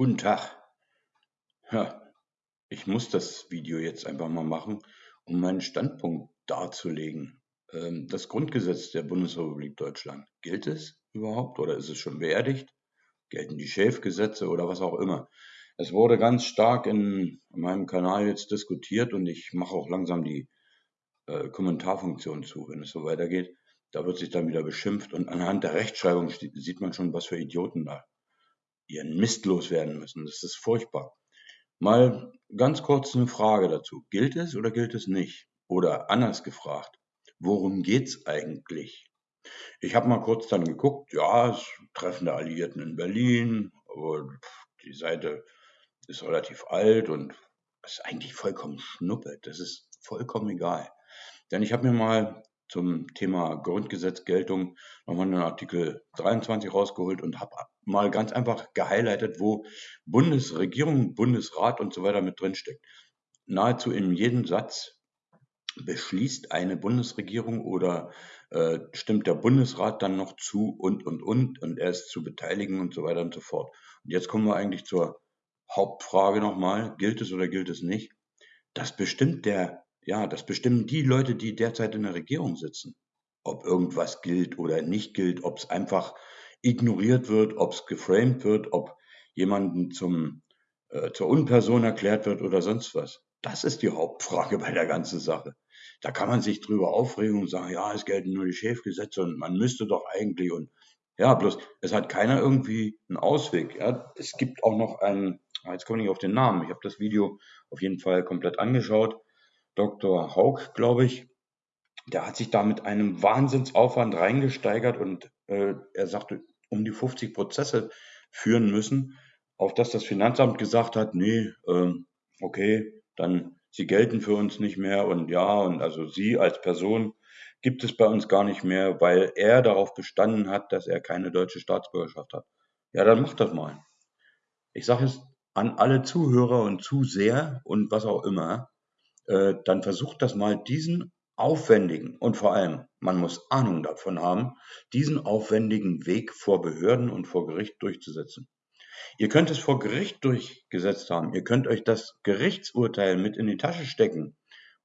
Guten Tag. Ja, ich muss das Video jetzt einfach mal machen, um meinen Standpunkt darzulegen. Ähm, das Grundgesetz der Bundesrepublik Deutschland, gilt es überhaupt oder ist es schon beerdigt? Gelten die Schäfgesetze oder was auch immer? Es wurde ganz stark in meinem Kanal jetzt diskutiert und ich mache auch langsam die äh, Kommentarfunktion zu, wenn es so weitergeht. Da wird sich dann wieder beschimpft und anhand der Rechtschreibung sieht man schon, was für Idioten da ihren Mist loswerden müssen. Das ist furchtbar. Mal ganz kurz eine Frage dazu. Gilt es oder gilt es nicht? Oder anders gefragt, worum geht's eigentlich? Ich habe mal kurz dann geguckt, ja, es Treffen der Alliierten in Berlin, aber die Seite ist relativ alt und ist eigentlich vollkommen schnuppe. Das ist vollkommen egal. Denn ich habe mir mal zum Thema Grundgesetzgeltung nochmal einen Artikel 23 rausgeholt und habe mal ganz einfach gehighlightet, wo Bundesregierung, Bundesrat und so weiter mit drinsteckt. Nahezu in jedem Satz beschließt eine Bundesregierung oder äh, stimmt der Bundesrat dann noch zu und, und, und und er ist zu beteiligen und so weiter und so fort. Und jetzt kommen wir eigentlich zur Hauptfrage nochmal, gilt es oder gilt es nicht? Das bestimmt der ja, das bestimmen die Leute, die derzeit in der Regierung sitzen. Ob irgendwas gilt oder nicht gilt, ob es einfach ignoriert wird, ob es geframed wird, ob jemanden zum, äh, zur Unperson erklärt wird oder sonst was. Das ist die Hauptfrage bei der ganzen Sache. Da kann man sich drüber aufregen und sagen, ja, es gelten nur die Schäfgesetze und man müsste doch eigentlich und ja, bloß es hat keiner irgendwie einen Ausweg. Ja. Es gibt auch noch einen, ah, jetzt komme ich auf den Namen, ich habe das Video auf jeden Fall komplett angeschaut. Dr. Haug, glaube ich, der hat sich da mit einem Wahnsinnsaufwand reingesteigert und äh, er sagte, um die 50 Prozesse führen müssen, auf das das Finanzamt gesagt hat, nee, ähm, okay, dann sie gelten für uns nicht mehr und ja, und also sie als Person gibt es bei uns gar nicht mehr, weil er darauf bestanden hat, dass er keine deutsche Staatsbürgerschaft hat. Ja, dann macht das mal. Ich sage es an alle Zuhörer und Zuseher und was auch immer, äh, dann versucht das mal diesen aufwendigen und vor allem, man muss Ahnung davon haben, diesen aufwendigen Weg vor Behörden und vor Gericht durchzusetzen. Ihr könnt es vor Gericht durchgesetzt haben. Ihr könnt euch das Gerichtsurteil mit in die Tasche stecken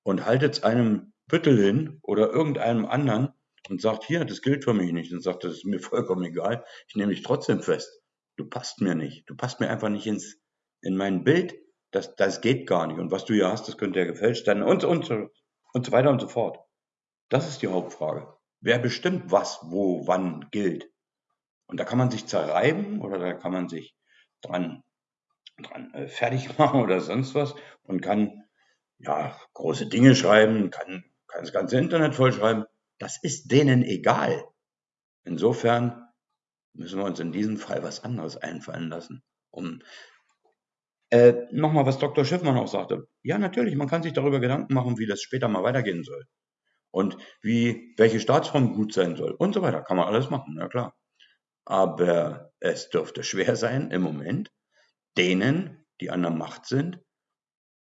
und haltet es einem Büttel hin oder irgendeinem anderen und sagt, hier, das gilt für mich nicht. Und sagt, das ist mir vollkommen egal. Ich nehme dich trotzdem fest. Du passt mir nicht. Du passt mir einfach nicht ins, in mein Bild. Das, das geht gar nicht. Und was du hier hast, das könnte ja gefälscht sein und, und, und so weiter und so fort. Das ist die Hauptfrage. Wer bestimmt, was, wo, wann gilt? Und da kann man sich zerreiben oder da kann man sich dran, dran äh, fertig machen oder sonst was und kann ja große Dinge schreiben, kann, kann das ganze Internet vollschreiben. Das ist denen egal. Insofern müssen wir uns in diesem Fall was anderes einfallen lassen, um äh, Nochmal, was Dr. Schiffmann auch sagte. Ja, natürlich, man kann sich darüber Gedanken machen, wie das später mal weitergehen soll. Und wie, welche Staatsform gut sein soll und so weiter. Kann man alles machen, ja klar. Aber es dürfte schwer sein, im Moment, denen, die an der Macht sind,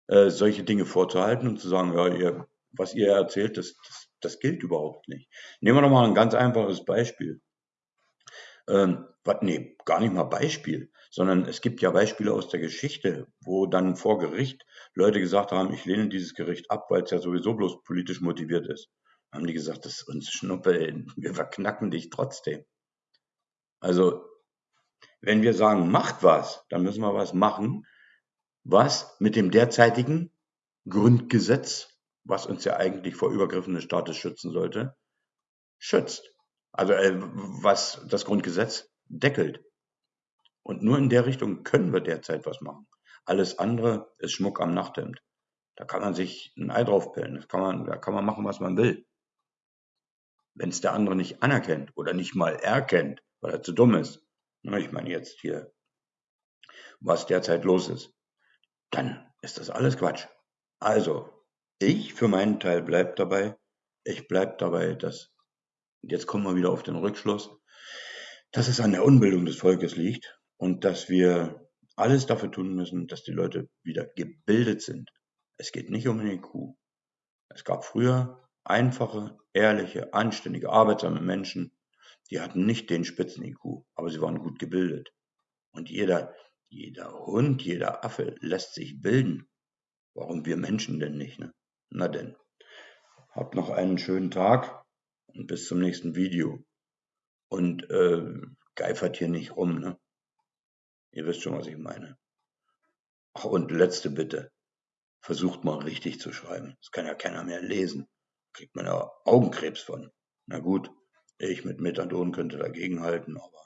äh, solche Dinge vorzuhalten und zu sagen, ja, ihr, was ihr erzählt, das, das, das gilt überhaupt nicht. Nehmen wir doch mal ein ganz einfaches Beispiel. Ähm, nee, gar nicht mal Beispiel, sondern es gibt ja Beispiele aus der Geschichte, wo dann vor Gericht Leute gesagt haben, ich lehne dieses Gericht ab, weil es ja sowieso bloß politisch motiviert ist. Dann haben die gesagt, das ist uns Schnuppe, wir verknacken dich trotzdem. Also, wenn wir sagen, macht was, dann müssen wir was machen, was mit dem derzeitigen Grundgesetz, was uns ja eigentlich vor Übergriffen des Staates schützen sollte, schützt. Also äh, was das Grundgesetz deckelt. Und nur in der Richtung können wir derzeit was machen. Alles andere ist Schmuck am Nachthemd. Da kann man sich ein Ei draufpellen. Das kann man, da kann man machen, was man will. Wenn es der andere nicht anerkennt oder nicht mal erkennt, weil er zu dumm ist, ne, ich meine jetzt hier, was derzeit los ist, dann ist das alles Quatsch. Also, ich für meinen Teil bleib dabei. Ich bleib dabei, dass jetzt kommen wir wieder auf den Rückschluss, dass es an der Unbildung des Volkes liegt und dass wir alles dafür tun müssen, dass die Leute wieder gebildet sind. Es geht nicht um den IQ. Es gab früher einfache, ehrliche, anständige, arbeitsame Menschen, die hatten nicht den Spitzen-IQ, aber sie waren gut gebildet. Und jeder, Jeder Hund, jeder Affe lässt sich bilden. Warum wir Menschen denn nicht, ne? Na denn. Habt noch einen schönen Tag und bis zum nächsten Video. Und äh, geifert hier nicht rum, ne? Ihr wisst schon, was ich meine. Ach, und letzte Bitte. Versucht mal richtig zu schreiben. Das kann ja keiner mehr lesen. Kriegt man ja Augenkrebs von. Na gut, ich mit Methadon könnte dagegenhalten, aber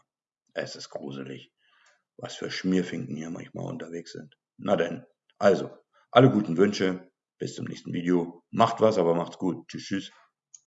es ist gruselig, was für Schmierfinken hier manchmal unterwegs sind. Na denn, also, alle guten Wünsche, bis zum nächsten Video. Macht was, aber macht's gut. Tschüss, tschüss.